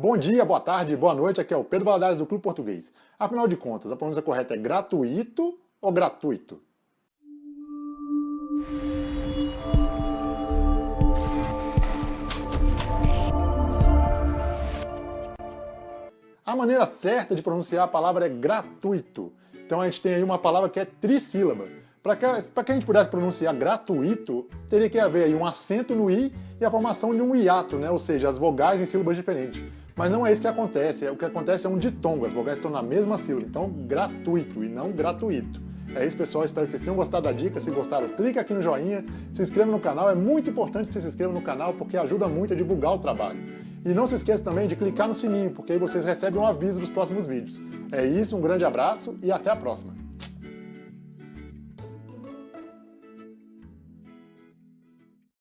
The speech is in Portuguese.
Bom dia, boa tarde, boa noite, aqui é o Pedro Valadares do Clube Português. Afinal de contas, a pronúncia correta é gratuito ou gratuito? A maneira certa de pronunciar a palavra é gratuito. Então a gente tem aí uma palavra que é trissílaba. Para que, que a gente pudesse pronunciar gratuito, teria que haver aí um acento no i e a formação de um hiato, né? ou seja, as vogais em sílabas diferentes. Mas não é isso que acontece, o que acontece é um ditongo, as vogais estão na mesma sílaba, então gratuito e não gratuito. É isso pessoal, espero que vocês tenham gostado da dica, se gostaram clique aqui no joinha, se inscreva no canal, é muito importante que você se inscreva no canal porque ajuda muito a divulgar o trabalho. E não se esqueça também de clicar no sininho, porque aí vocês recebem um aviso dos próximos vídeos. É isso, um grande abraço e até a próxima!